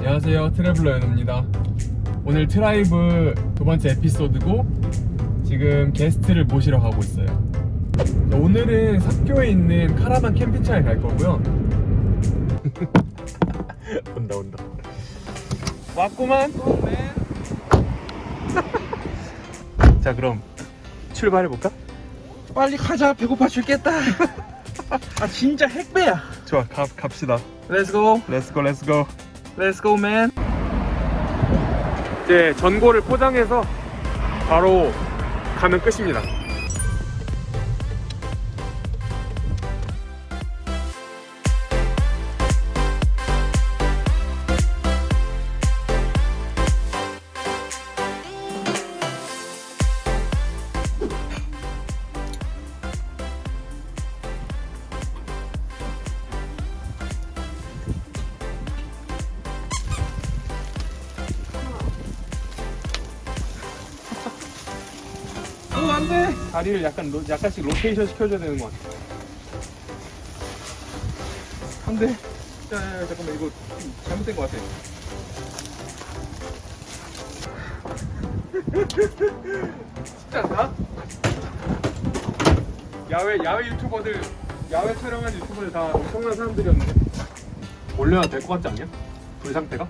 안녕하세요. 트래블러 연우입니다. 오늘 트라이브 두 번째 에피소드고 지금 게스트를 모시러 가고 있어요. 자, 오늘은 삽교에 있는 카라반 캠핑장에 갈 거고요. 온다 온다. 왔구만. 자 그럼 출발해볼까? 빨리 가자. 배고파 죽겠다. 아 진짜 핵배야. 좋아 가, 갑시다. 렛츠고 렛츠고 렛츠고 렛츠고 맨 이제 전골을 포장해서 바로 가면 끝입니다 어 안돼 다리를 약간 로, 약간씩 로테이션 시켜줘야 되는 것 같아 안 돼 야 야 야 잠깐만 이거 좀 잘못된 것 같아 쉽지 않나? 야외 야외 유튜버들 야외 촬영한 유튜버들 다 엄청난 사람들이었는데 올려야 될 것 같지 않냐? 불 상태가?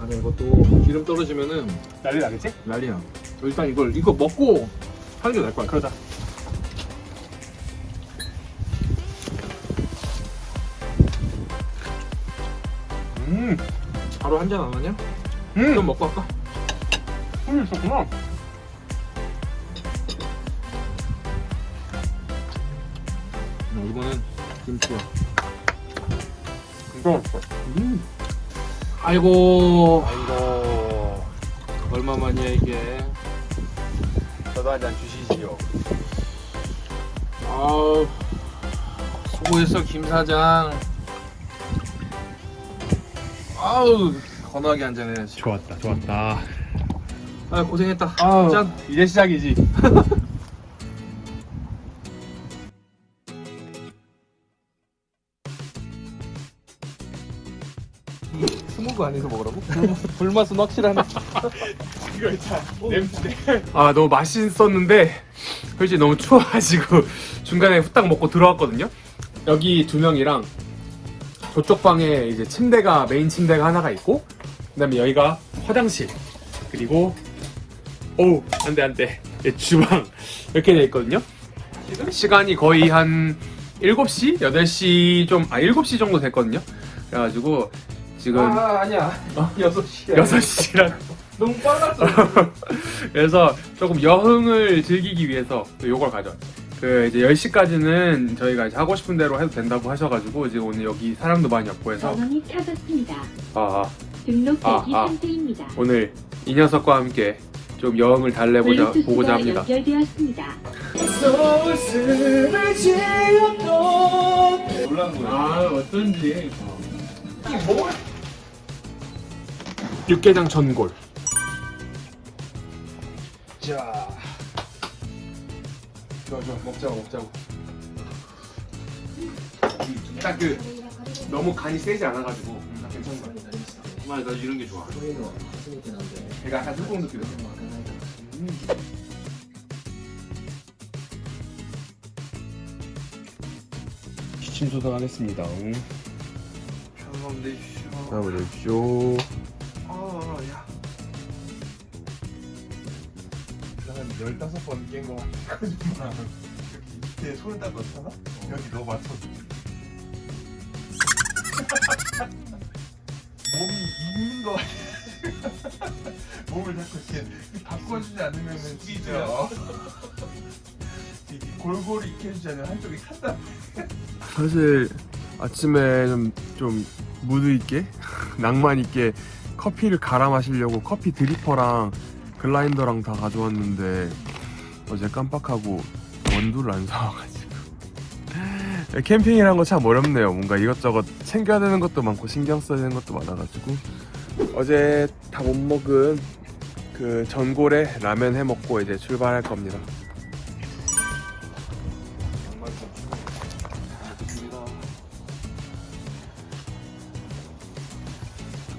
아니 이것도 기름 떨어지면은 난리 나겠지? 난리야 일단 이걸 이거 먹고 하는 게 나을 것 같아. 그러자. 음, 바로 한 잔 안 하냐? 음, 그럼 먹고 할까? 음 있었구나. 어, 이거는 김치야. 진짜 맛있어 음. 아이고. 아이고. 얼마만이야 이게 저도 한 잔 주시지요. 아우 수고했어 김 사장. 아우 건하게 한 잔 해야지. 좋았다 좋았다. 아 고생했다. 아우, 짠 이제 시작이지 스무고 안에서 먹으라고? 불맛은 확실하네. 이거 있잖아 냄새. 아 너무 맛있었는데 솔직히 너무 추워가지고 중간에 후딱 먹고 들어왔거든요. 여기 두 명이랑 저쪽 방에 이제 침대가 메인 침대가 하나가 있고 그 다음에 여기가 화장실. 그리고 어우 안돼 안돼. 예, 주방. 이렇게 돼 있거든요. 시간이 거의 한 7시? 8시 좀, 아 7시 정도 됐거든요. 그래가지고 지금 아 아니야 어? 6시야 6시랑 너무 빨랐어 그래서 조금 여흥을 즐기기 위해서 요걸 가져왔죠. 그 이제 10시까지는 저희가 이제 하고 싶은 대로 해도 된다고 하셔가지고 이제 오늘 여기 사람도 많이 없고 해서 전원이 켜졌습니다. 아, 등록 아, 대기 아. 상태입니다. 오늘 이 녀석과 함께 좀 여흥을 달래보자 보고자 합니다. 연결되었습니다. 놀란 거야 아 어쩐지 육개장 전골. 자 좋아 좋아 먹자고 먹자고 딱 그 너무 간이 세지 않아가지고 딱 괜찮은 것 같아. 정말 나 이런 게 좋아 제가 약간 소금 느끼요 기침 소독하겠습니다. 편함 내주시오 나보십시오. 아야 한 15번 깬거 같거든요. 여기 밑에 손을 딱 넣잖아? 여기 너 맞춰. 몸이 있는 거 같아. 몸을 자꾸 이렇게 바꿔주지 않으면은 진짜. 골고루 익혀주지 않으면 한쪽이 탄다. 사실 아침에 좀, 좀 무드 있게 낭만 있게 커피를 갈아 마시려고 커피 드리퍼랑 글라인더랑 다 가져왔는데 어제 깜빡하고 원두를 안 사와가지고. 캠핑이란 거 참 어렵네요. 뭔가 이것저것 챙겨야 되는 것도 많고 신경 써야 되는 것도 많아가지고. 어제 다 못 먹은 그 전골에 라면 해 먹고 이제 출발할 겁니다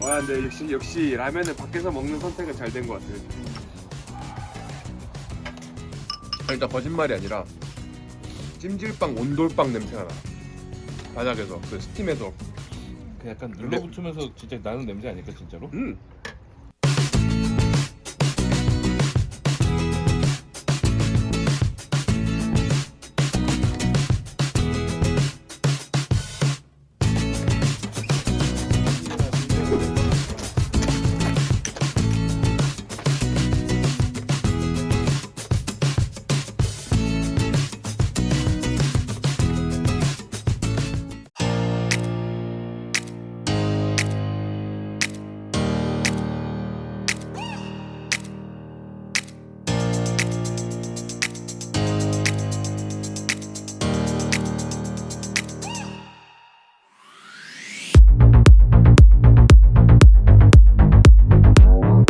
아 근데 역시 역시 라면은 밖에서 먹는 선택은 잘 된 것 같아요. 아, 일단 거짓말이 아니라 찜질방 온돌빵 냄새가 나. 바닥에서 그 스팀에서 그 약간 눌러붙으면서 진짜 나는 냄새 아닐까 진짜로? 음